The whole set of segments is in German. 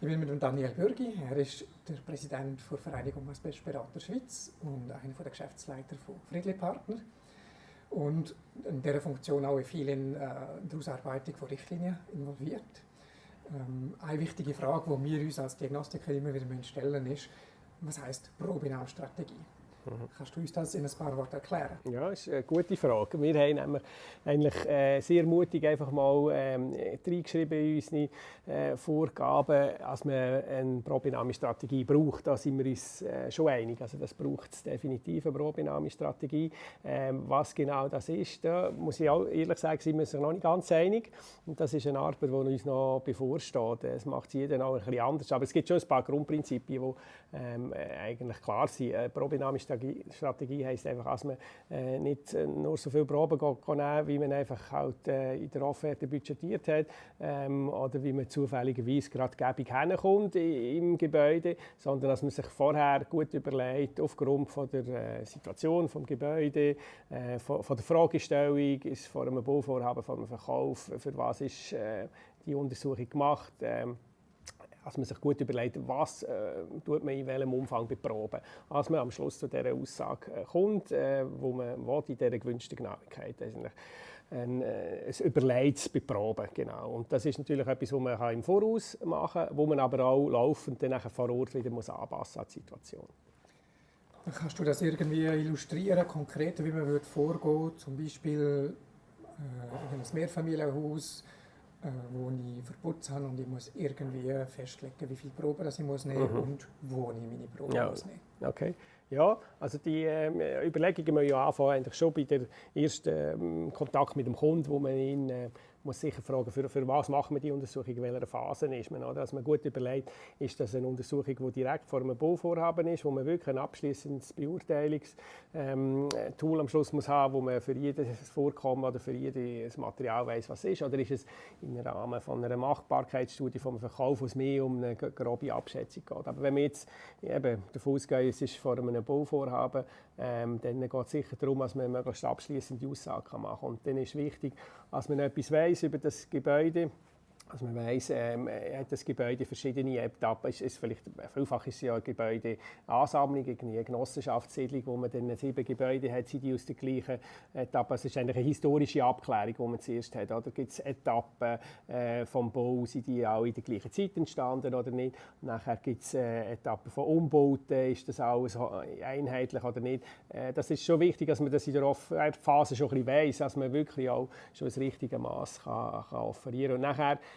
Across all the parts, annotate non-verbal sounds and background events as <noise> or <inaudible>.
Ich bin mit Daniel Bürgi. Er ist der Präsident der Vereinigung Asbestberater Schweiz und einer der Geschäftsleiter von Friedli Partner. Und in dieser Funktion auch in vielen äh, der Ausarbeitung von Richtlinien involviert. Ähm, eine wichtige Frage, die wir uns als Diagnostiker immer wieder stellen ist, was heißt Probenahstrategie? Kannst du uns das in ein paar Worten erklären? Ja, das ist eine gute Frage. Wir haben eigentlich äh, sehr mutig einfach mal ähm, reingeschrieben in unsere äh, Vorgaben, dass man eine Probinami-Strategie braucht. Da sind wir uns äh, schon einig. Also das braucht es definitiv, eine Probinami-Strategie. Ähm, was genau das ist, da muss ich auch ehrlich sagen, sind wir uns noch nicht ganz einig. Und das ist eine Arbeit, die uns noch bevorsteht. Es macht jeder auch ein bisschen anders. Aber es gibt schon ein paar Grundprinzipien, die ähm, eigentlich klar sind. Eine Strategie, Strategie heisst einfach, dass man äh, nicht äh, nur so viele Proben nehmen wie man einfach halt, äh, in der Offerte budgetiert hat ähm, oder wie man zufälligerweise gerade gäbig hinkommt im Gebäude, sondern dass man sich vorher gut überlegt, aufgrund von der äh, Situation des Gebäudes, äh, von, von, der Fragestellung, ist vor einem Bauvorhaben, vor einem Verkauf, für was ist äh, die Untersuchung gemacht, ähm, dass man sich gut überlegt, was äh, tut man in welchem Umfang beproben, als man am Schluss zu dieser Aussage äh, kommt, äh, wo man will, in dieser gewünschten Genauigkeit eigentlich ein, äh, ein überlegtes Beproben. Genau. Und das ist natürlich etwas, was man im Voraus machen kann, wo man aber auch laufend dann vor Ort wieder muss anpassen an die Situation. Kannst du das irgendwie illustrieren, konkret, wie man würde vorgehen zum Beispiel äh, in einem Mehrfamilienhaus, äh, wo ich verputzt habe und ich muss irgendwie festlegen, wie viele Proben ich muss nehmen mhm. und wo ich meine Proben ja. muss nehmen. Okay. Ja, also die äh, Überlegungen müssen ja anfangen, eigentlich schon bei der ersten äh, Kontakt mit dem Kunden, wo man ihn äh, muss sicher fragen, für, für was machen wir die Untersuchung, in welcher Phase ist man. Oder? Dass man gut überlegt, ist das eine Untersuchung, die direkt vor einem Bauvorhaben ist, wo man wirklich ein abschließendes Beurteilungstool ähm, am Schluss muss haben, wo man für jedes Vorkommen oder für jedes Material weiß, was ist, oder ist es im Rahmen von einer Machbarkeitsstudie vom Verkauf, es mehr um eine grobe Abschätzung geht. Aber wenn wir jetzt eben davon ausgehen, es ist vor einem Bauvorhaben, ähm, dann geht es sicher darum, dass man möglichst abschließende Aussagen machen kann. Und dann ist wichtig, dass man etwas weiß über das Gebäude. Also man weiß, ähm, hat das Gebäude verschiedene Etappen. Es ist vielleicht, vielfach ist es ja eine Gebäudeansammlung, eine Genossenschaftssiedlung, wo man dann sieben Gebäude hat, sind die aus der gleichen Etappe. Es ist eigentlich eine historische Abklärung, die man zuerst hat. Oder gibt es Etappen äh, vom Bau, sind die auch in der gleichen Zeit entstanden oder nicht? nachher gibt es äh, Etappen von Umbauten, ist das alles einheitlich oder nicht? Äh, das ist schon wichtig, dass man das in der Phase schon ein bisschen weiss, dass man wirklich auch schon das richtige Maß kann, kann offerieren kann.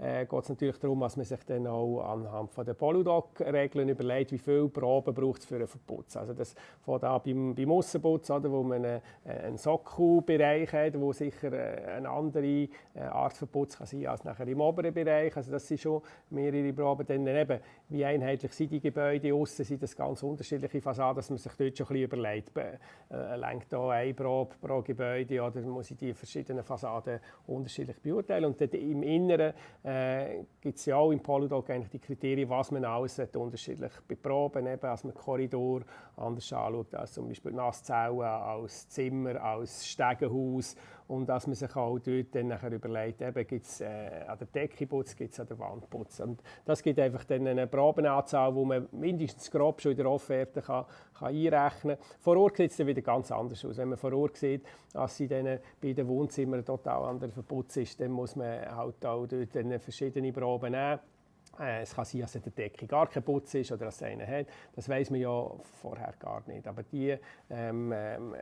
äh, geht es natürlich darum, dass man sich dann auch anhand von der Polydoc-Regeln überlegt, wie viele Proben braucht es für einen Verputz. Also das fängt an beim, beim Aussenputz, oder, wo man einen, einen Sockelbereich hat, wo sicher äh, eine andere äh, Art Verputz kann sein als nachher im oberen Bereich. Also das sind schon mehrere Proben. Dann eben, wie einheitlich sind die Gebäude, aussen sind das ganz unterschiedliche Fassaden, dass man sich dort schon ein bisschen überlegt, äh, lenkt da eine Probe pro Gebäude oder muss ich die verschiedenen Fassaden unterschiedlich beurteilen. Und dann im Inneren äh, gibt es ja auch im Polydoc eigentlich die Kriterien, was man alles unterschiedlich beproben eben, als man Korridor anders anschaut als zum Beispiel Nasszellen, als Zimmer, als Stegenhaus und dass man sich auch dort dann nachher überlegt, gibt es äh, an der Decke Putz, gibt es an der Wand Putz. Und das gibt einfach dann eine Probenanzahl, die man mindestens grob schon in der Offerte kann, kann einrechnen kann. Vor Ort sieht es dann wieder ganz anders aus. Wenn man vor Ort sieht, dass sie dann bei den Wohnzimmern total anders verputzt ist, dann muss man halt auch dort verschiedene Proben nehmen. Äh, es kann sein, dass in der Decke gar kein Putz ist oder dass es einen hat. Das weiß man ja vorher gar nicht. Aber die ähm, ähm,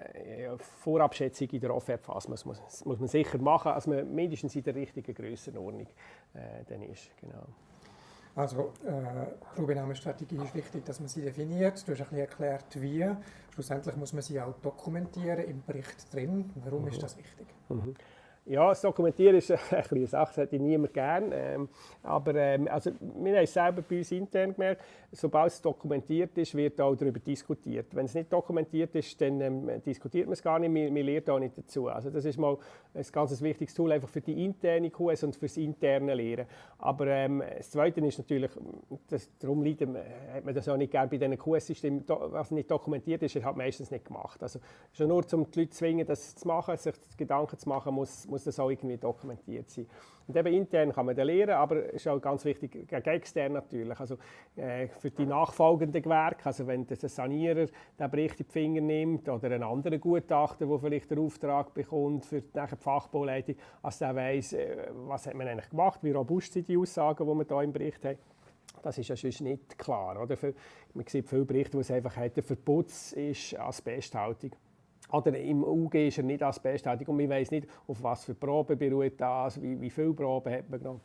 Vorabschätzung in der Offertphase muss, muss, muss, man sicher machen, dass man mindestens in der richtigen Grössenordnung äh, dann ist. Genau. Also äh, Probenahmestrategie ist wichtig, dass man sie definiert. Du hast ein bisschen erklärt, wie. Schlussendlich muss man sie auch dokumentieren im Bericht drin. Warum mhm. ist das wichtig? Mhm. Ja, das Dokumentieren ist <laughs> eine kleine Sache, das hätte ich niemand gern. Ähm, aber ähm, also, wir haben es selber bei uns intern gemerkt, sobald es dokumentiert ist, wird auch darüber diskutiert. Wenn es nicht dokumentiert ist, dann ähm, diskutiert man es gar nicht, man, man lernt auch nicht dazu. Also das ist mal ein ganz wichtiges Tool einfach für die interne QS und für das interne Lehren. Aber ähm, das Zweite ist natürlich, das, darum liegt, hat man das auch nicht gerne bei diesen QS-Systemen, was nicht dokumentiert ist, hat meistens nicht gemacht. Also schon nur, um die Leute zu zwingen, das zu machen, sich Gedanken zu machen, muss, muss muss das auch irgendwie dokumentiert sein. Und eben intern kann man da lernen, aber es ist auch ganz wichtig, gegen extern natürlich. Also äh, für die nachfolgenden Gewerke, also wenn der Sanierer den Bericht in die Finger nimmt oder ein anderer Gutachter, der vielleicht den Auftrag bekommt für die, die Fachbauleitung, als der weiss, äh, was hat man eigentlich gemacht, wie robust sind die Aussagen, die man da im Bericht hat. Das ist ja sonst nicht klar. Oder? Man sieht viele Berichte, wo es einfach hat, der Verputz ist Asbesthaltung. Oder im UG ist er nicht asbesthaltig und man weiß nicht, auf was für Proben beruht das, wie, wie viele Proben hat man genommen.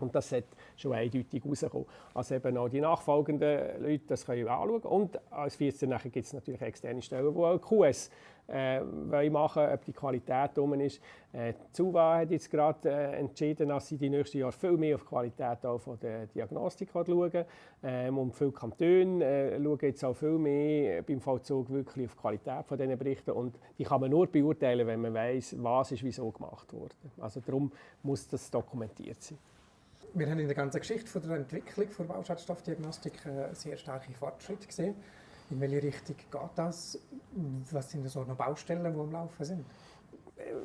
Und das hat schon eindeutig rausgekommen. Also eben auch die nachfolgenden Leute das können anschauen. Und als 14 gibt es natürlich externe Stellen, die auch QS äh, machen ob die Qualität um ist. Äh, ZUWA hat jetzt gerade äh, entschieden, dass sie die nächsten Jahre viel mehr auf die Qualität auch von der Diagnostik schauen. Ähm, und viele Kantone äh, schauen jetzt auch viel mehr beim Vollzug wirklich auf die Qualität von diesen Berichten. Und die kann man nur beurteilen, wenn man weiß, was ist wieso gemacht wurde. Also darum muss das dokumentiert sein. Wir haben in der ganzen Geschichte von der Entwicklung der Bauschadstoffdiagnostik äh, sehr starke Fortschritte gesehen. In welche Richtung geht das? Was sind so noch Baustellen, die am Laufen sind?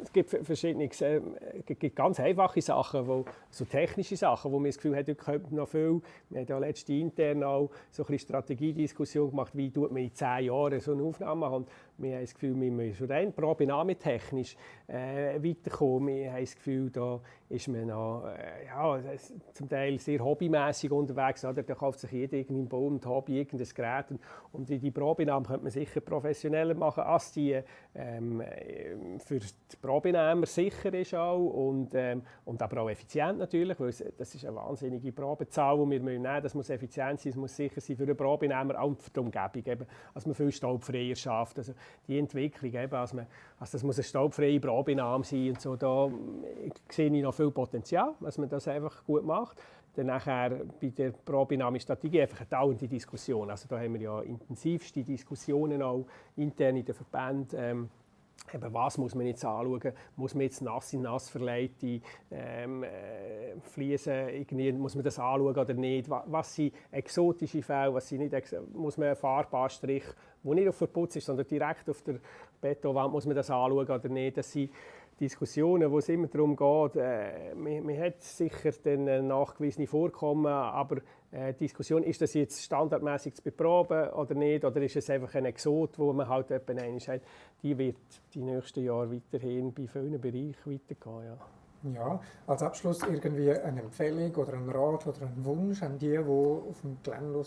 es gibt verschiedene, äh, gibt ganz einfache Sachen, wo, so technische Sachen, wo man das Gefühl hat, dort könnte noch viel. Wir haben ja letzte intern auch so eine Strategiediskussion gemacht, wie tut man in zehn Jahren so eine Aufnahme machen. Wir haben das Gefühl, wir müssen schon rein probenahmetechnisch äh, weiterkommen. Wir haben das Gefühl, da ist man noch, äh, ja, zum Teil sehr hobbymäßig unterwegs. Oder? Da kauft sich jeder irgendein Baum und Hobby irgendein Gerät. Und, und die Probenahmen könnte man sicher professioneller machen, als die ähm, für die Probenehmer sicher ist auch und, ähm, und aber auch effizient natürlich, weil es, das ist eine wahnsinnige Probezahl, die wir nehmen müssen. Das muss effizient sein, es muss sicher sein für den Probenehmer und für die Umgebung, eben, dass man viel staubfreier schafft. Also die Entwicklung, eben, als man, also das muss eine staubfreie Probenahme sein und so, da sehe ich noch viel Potenzial, dass man das einfach gut macht. Dann nachher bei der Probenahmestrategie einfach eine dauernde Diskussion. Also da haben wir ja intensivste Diskussionen auch intern in den Verbänden. Ähm, Eben, was muss man jetzt anschauen? Muss man jetzt nass in nass verleihte ähm, äh, Fliesen, muss man das anschauen oder nicht? Was sind exotische Fälle, was sind nicht, muss man einen Farbanstrich, der nicht auf Verputz ist, sondern direkt auf der Betonwand, muss man das anschauen oder nicht? Das sind Diskussionen, wo es immer darum geht, äh, man, man, hat sicher dann nachgewiesene Vorkommen, aber äh, Diskussion, ist das jetzt standardmäßig zu beproben oder nicht, oder ist es einfach ein Exot, wo man halt etwa hat, die wird die nächsten Jahre weiterhin bei vielen Bereichen weitergehen. Ja. Ja, als Abschluss irgendwie eine Empfehlung oder ein Rat oder ein Wunsch an die, die auf dem Gelände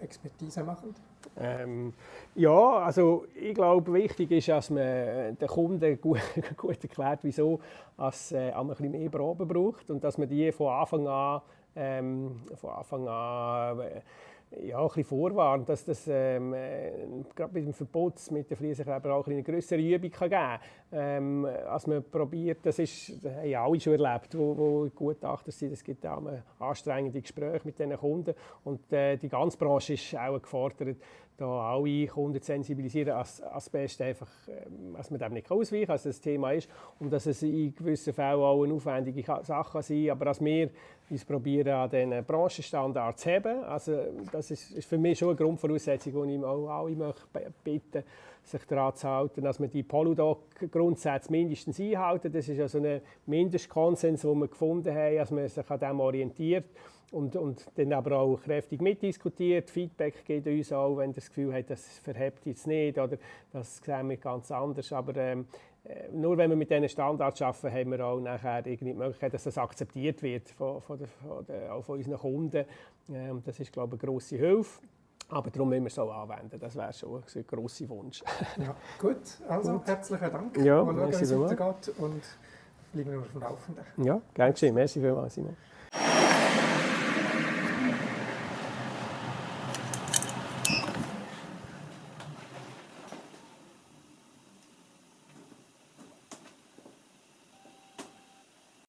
Expertise machen? Ähm, ja, also ich glaube, wichtig ist, dass man den Kunden gut, <laughs> gut erklärt, wieso es äh, ein bisschen mehr Proben braucht und dass man die von Anfang an, ähm, von Anfang an äh, ja, ein bisschen vorwarnt, dass das ähm, äh, gerade mit dem Verbot mit den Fliesenkleber auch eine größere Übung kann geben kann. Ähm, als man probiert, das, ist, das haben ja alle schon erlebt, wo Gutachter sind, es gibt auch anstrengende Gespräche mit diesen Kunden und äh, die ganze Branche ist auch gefordert, da alle Kunden zu sensibilisieren, als Asbest einfach, ähm, dass man dem nicht ausweichen kann, dass das Thema ist und dass es in gewissen Fällen auch eine aufwendige Sache sein kann, aber dass wir uns probieren, an diesen Branchenstandards zu heben. Also das ist, für mich schon eine Grundvoraussetzung, die ich auch alle möchte bitten sich daran zu halten, dass man die Poludoc-Grundsätze mindestens einhalten. Das ist also ein Mindestkonsens, den wir gefunden haben, dass man sich an dem orientiert und, und dann aber auch kräftig mitdiskutiert. Feedback gibt uns auch, wenn das Gefühl hat, das verhebt jetzt nicht oder das sehen wir ganz anders. Aber ähm, äh, nur wenn wir mit diesen Standards arbeiten, haben wir auch nachher irgendwie die Möglichkeit, dass das akzeptiert wird von, von, der, von, der, auch von unseren Kunden. Ähm, das ist, glaube ich, eine grosse Hilfe. Aber darum müssen wir es auch anwenden. Das wäre schon ein grosser Wunsch. <laughs> ja, gut, also gut. herzlichen Dank. Ja, Mal schauen, wie es weitergeht und bleiben wir auf dem Laufenden. Ja, gerne geschehen. Merci vielmals, Simon.